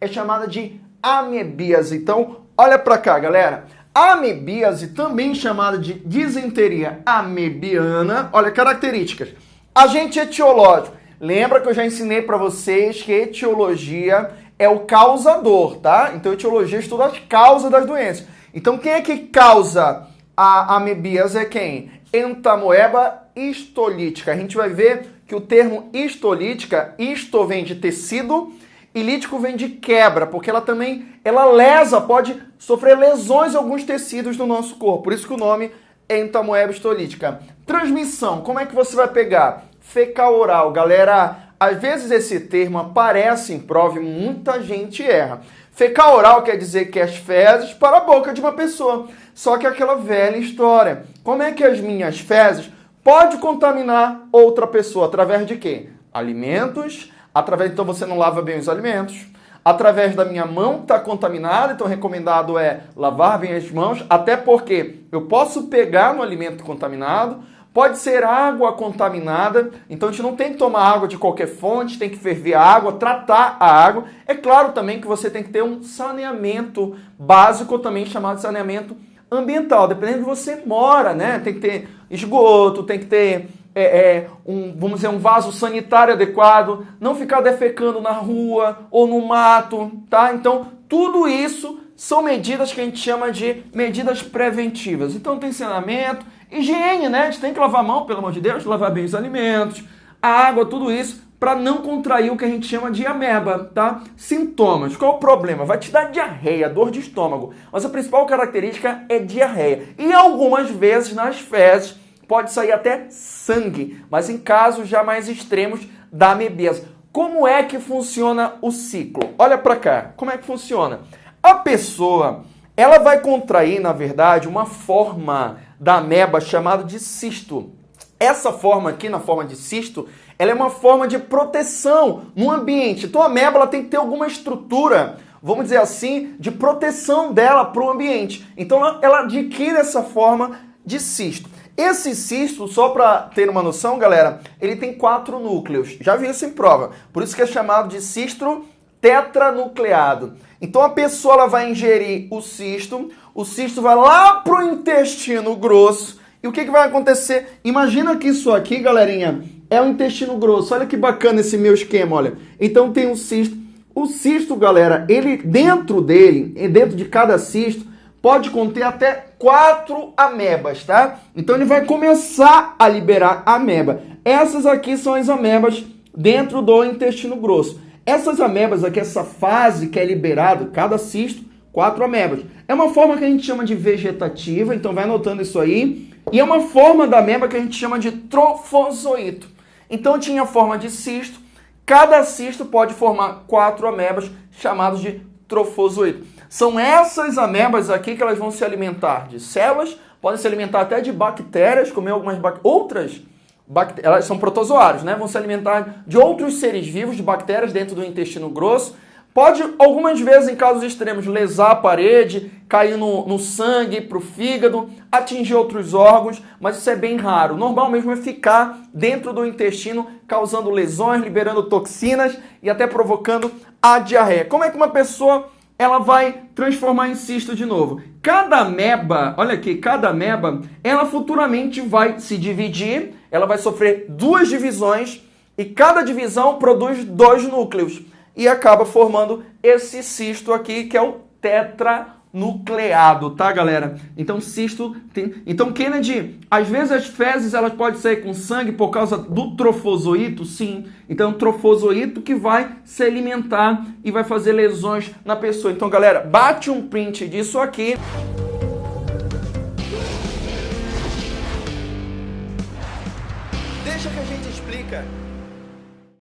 é chamada de amebíase. Então, olha para cá, galera. Amebíase, também chamada de disenteria amebiana, olha características. Agente etiológico. Lembra que eu já ensinei para vocês que etiologia é o causador, tá? Então etiologia estuda as causas das doenças. Então quem é que causa a amebíase é quem? Entamoeba histolítica. A gente vai ver que o termo histolítica, histo vem de tecido e lítico vem de quebra, porque ela também, ela lesa, pode sofrer lesões em alguns tecidos do nosso corpo. Por isso que o nome é entamoeba histolítica. Transmissão, como é que você vai pegar? Fecal oral. Galera, às vezes esse termo aparece em prova e muita gente erra. Fecal oral quer dizer que as fezes para a boca de uma pessoa. Só que aquela velha história. Como é que as minhas fezes pode contaminar outra pessoa através de quê? Alimentos, através então você não lava bem os alimentos, através da minha mão está contaminada, então recomendado é lavar bem as mãos, até porque eu posso pegar no alimento contaminado, pode ser água contaminada, então a gente não tem que tomar água de qualquer fonte, tem que ferver a água, tratar a água. É claro também que você tem que ter um saneamento básico, também chamado saneamento ambiental, dependendo de você mora, né? Tem que ter esgoto, tem que ter é, é, um, vamos dizer, um vaso sanitário adequado, não ficar defecando na rua ou no mato, tá? Então, tudo isso são medidas que a gente chama de medidas preventivas. Então, tem saneamento, higiene, né? A gente tem que lavar a mão, pelo amor de Deus, lavar bem os alimentos, a água, tudo isso, para não contrair o que a gente chama de ameba, tá? Sintomas. Qual o problema? Vai te dar diarreia, dor de estômago. Mas a principal característica é diarreia. E algumas vezes nas fezes pode sair até sangue, mas em casos já mais extremos da amebese. Como é que funciona o ciclo? Olha para cá, como é que funciona? A pessoa, ela vai contrair, na verdade, uma forma da ameba chamada de cisto. Essa forma aqui, na forma de cisto, ela é uma forma de proteção no ambiente. Então a ameba ela tem que ter alguma estrutura, vamos dizer assim, de proteção dela para o ambiente. Então ela, ela adquire essa forma de cisto. Esse cisto, só para ter uma noção, galera, ele tem quatro núcleos. Já vi isso em prova. Por isso que é chamado de cisto tetranucleado. Então a pessoa ela vai ingerir o cisto, o cisto vai lá pro intestino grosso. E o que, que vai acontecer? Imagina que isso aqui, galerinha, é o intestino grosso. Olha que bacana esse meu esquema, olha. Então tem um cisto. O cisto, galera, ele dentro dele, dentro de cada cisto, pode conter até quatro amebas, tá? Então ele vai começar a liberar ameba. Essas aqui são as amebas dentro do intestino grosso. Essas amebas aqui, essa fase que é liberado, cada cisto, quatro amebas. É uma forma que a gente chama de vegetativa, então vai anotando isso aí. E é uma forma da ameba que a gente chama de trofozoito. Então tinha forma de cisto, cada cisto pode formar quatro amebas chamados de trofozoito. São essas amebas aqui que elas vão se alimentar de células, podem se alimentar até de bactérias, comer algumas bac... outras bactérias, elas são protozoários, né? Vão se alimentar de outros seres vivos, de bactérias dentro do intestino grosso. Pode, algumas vezes, em casos extremos, lesar a parede, cair no, no sangue, para o fígado, atingir outros órgãos, mas isso é bem raro. Normal mesmo é ficar dentro do intestino, causando lesões, liberando toxinas e até provocando a diarreia. Como é que uma pessoa ela vai transformar em cisto de novo. Cada ameba, olha aqui, cada ameba, ela futuramente vai se dividir, ela vai sofrer duas divisões e cada divisão produz dois núcleos e acaba formando esse cisto aqui que é o tetra nucleado, tá, galera? Então, cisto tem... Então, Kennedy, às vezes as fezes elas podem sair com sangue por causa do trofozoito, sim. Então, trofozoito que vai se alimentar e vai fazer lesões na pessoa. Então, galera, bate um print disso aqui. Deixa que a gente explica